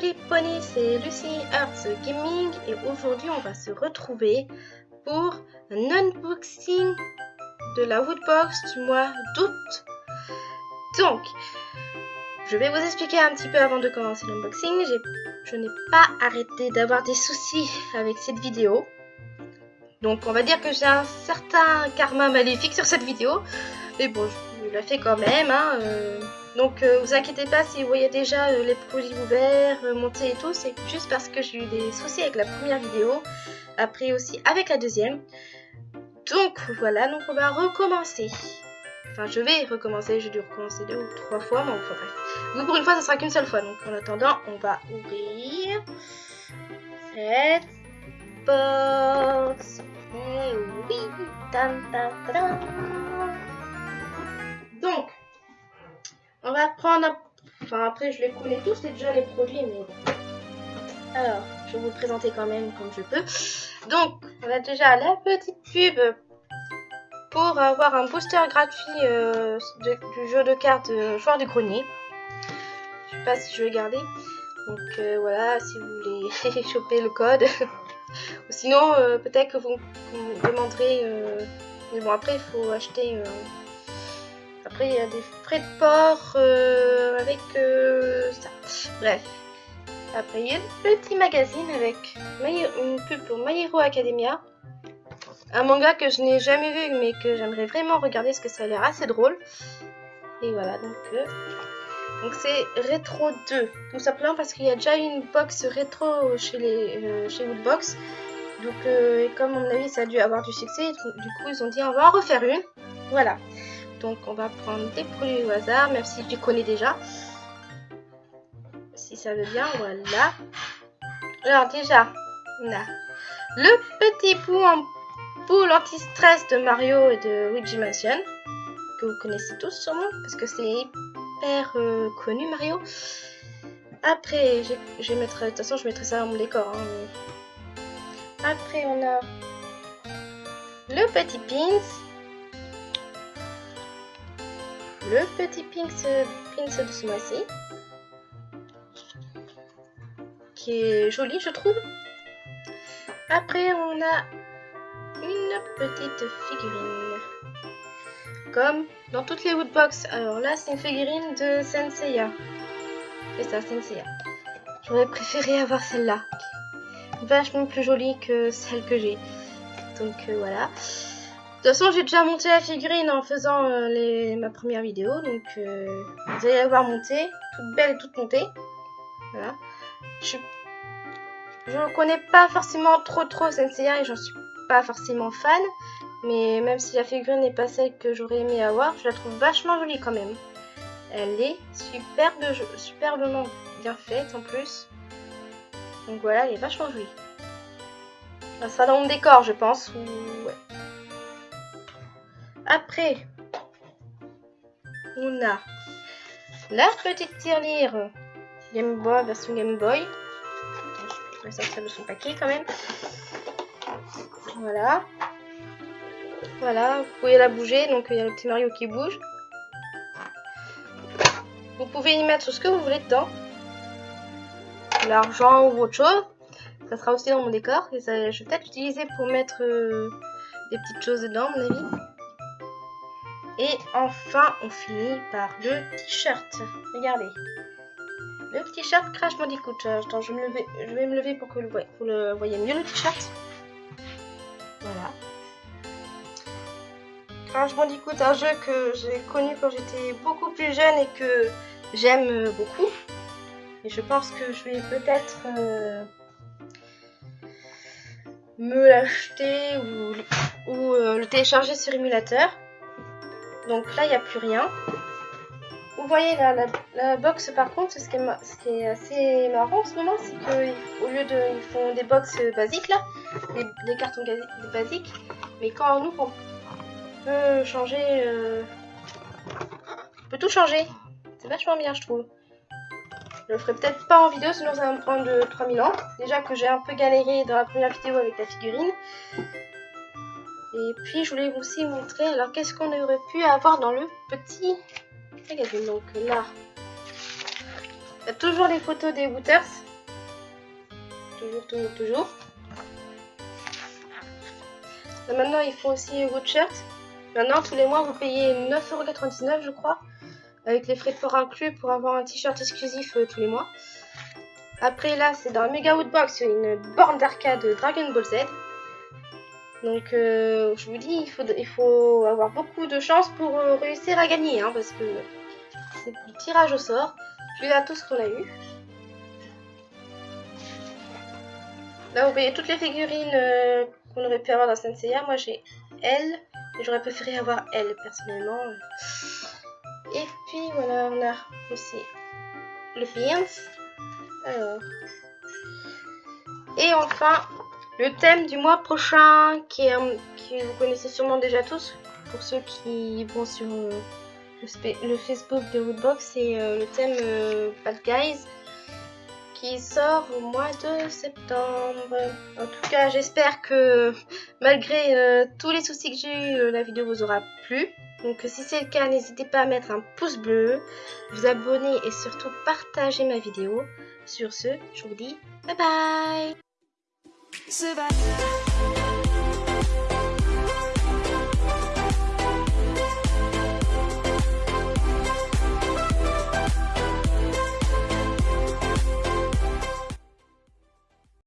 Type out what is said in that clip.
les poneys, c'est Lucy Arts Gaming et aujourd'hui on va se retrouver pour un unboxing de la Woodbox du mois d'août. Donc, je vais vous expliquer un petit peu avant de commencer l'unboxing. Je n'ai pas arrêté d'avoir des soucis avec cette vidéo. Donc on va dire que j'ai un certain karma maléfique sur cette vidéo. Mais bon, je la fais quand même. Hein, euh. Donc euh, vous inquiétez pas si vous voyez déjà euh, les produits ouverts, montés et tout. C'est juste parce que j'ai eu des soucis avec la première vidéo. Après aussi avec la deuxième. Donc voilà, donc on va recommencer. Enfin, je vais recommencer, j'ai dû recommencer deux ou trois fois, mais enfin bref. Vous, pour une fois, ça sera qu'une seule fois. Donc en attendant, on va ouvrir cette box. Et oui, tam. Prendre... Enfin, après, je les connais tous, c'est déjà les produits, mais. Alors, je vais vous présenter quand même comme je peux. Donc, on a déjà la petite pub pour avoir un booster gratuit euh, du jeu de cartes euh, Joueur du Grenier. Je sais pas si je vais garder. Donc euh, voilà, si vous voulez choper le code. sinon, peut-être que vous, vous demanderez... mais bon, après, il faut acheter... après, il y a des frais de port avec ça. Bref. Après, il y a le petit magazine avec une pub pour My Academia. Un manga que je n'ai jamais vu mais que j'aimerais vraiment regarder parce que ça a l'air assez drôle. Et voilà, donc euh, donc c'est Retro 2. Tout simplement parce qu'il y a déjà une box rétro chez les euh, chez Woodbox. Donc euh, comme à mon avis ça a dû avoir du succès, du coup ils ont dit on va en refaire une. Voilà. Donc on va prendre des produits au hasard, même si tu connais déjà. Si ça veut bien, voilà. Alors déjà, on a le petit bout en pour l'anti-stress de Mario et de Luigi Mansion, que vous connaissez tous sûrement, parce que c'est hyper euh, connu Mario. Après, je mettre, de toute façon je mettrai ça dans mon décor. Hein, Après on a le petit pins. Le petit pins de ce mois-ci. Qui est joli je trouve. Après on a une petite figurine. Comme dans toutes les woodbox. Alors là, c'est une figurine de Senseiya. C'est ça, Senseiya. J'aurais préféré avoir celle-là. Vachement plus jolie que celle que j'ai. Donc euh, voilà. De toute façon, j'ai déjà monté la figurine en faisant euh, ma première vidéo. Donc euh, vous allez la voir monter. Toute belle toute montée. Voilà. Je je connais pas forcément trop trop Senseiya et j'en suis pas forcément fan, mais même si la figurine n'est pas celle que j'aurais aimé avoir, je la trouve vachement jolie quand même. Elle est superbe, superbement bien faite en plus. Donc voilà, elle est vachement jolie. Ça sera dans mon décor, je pense. Après, on a la petite tirelire Game Boy version Game Boy. Je vais sortir de son paquet quand même. Voilà. Voilà, vous pouvez la bouger, donc il y a le petit Mario qui bouge. Vous pouvez y mettre ce que vous voulez dedans. L'argent ou autre chose. Ça sera aussi dans mon décor. Et ça, je vais peut-être l'utiliser pour mettre euh, des petites choses dedans, à mon avis. Et enfin, on finit par le t-shirt. Regardez. Le t-shirt Crash Bandicoot. Attends, je, me je vais me lever pour que vous le voyez mieux le t-shirt. Voilà. Crash Bandicoot, un jeu que j'ai connu quand j'étais beaucoup plus jeune et que j'aime beaucoup. Et je pense que je vais peut-être euh, me l'acheter ou, euh, le télécharger sur émulateur. Donc là, il n'y a plus rien. Vous voyez la, box par contre, ce qui, est, assez marrant en ce moment, c'est qu'au lieu de... Ils font des box basiques là, des, cartons basiques, mais quand on ouvre, on peut changer... Euh, on peut tout changer. C'est vachement bien je trouve. Je le ferai peut-être pas en vidéo, sinon ça va me prendre 3000 ans. Déjà que j'ai un peu galéré dans la première vidéo avec la figurine. Et puis je voulais aussi montrer, alors qu'est-ce qu'on aurait pu avoir dans le petit donc là, il y a toujours les photos des Wooters. toujours, toujours, toujours. maintenant, ils font aussi Shirt. Maintenant, tous les mois, vous payez 9,99€ je crois, avec les frais de port inclus pour avoir un t-shirt exclusif euh, tous les mois. Après, là, c'est dans la Mega Woodbox, une borne d'arcade Dragon Ball Z. Donc, euh, je vous dis, il faut, il faut avoir beaucoup de chance pour euh, réussir à gagner, hein, parce que c'est du tirage au sort. Je à tout ce qu'on a eu. Là, vous voyez toutes les figurines euh, qu'on aurait pu avoir dans Senseiya. Moi, j'ai elle. J'aurais préféré avoir elle, personnellement. Et puis, voilà, on a aussi le Beans. Alors. Et enfin, le thème du mois prochain, qui, vous connaissez sûrement déjà tous, pour ceux qui vont sur euh, le, Facebook de Woodbox, c'est euh, le thème euh, Bad Guys, qui sort au mois de septembre. En tout cas, j'espère que malgré tous les soucis que j'ai eu, la vidéo vous aura plu. Donc si c'est le cas, n'hésitez pas à mettre un pouce bleu, vous abonner et surtout partager ma vidéo. Sur ce, je vous dis bye bye Survive.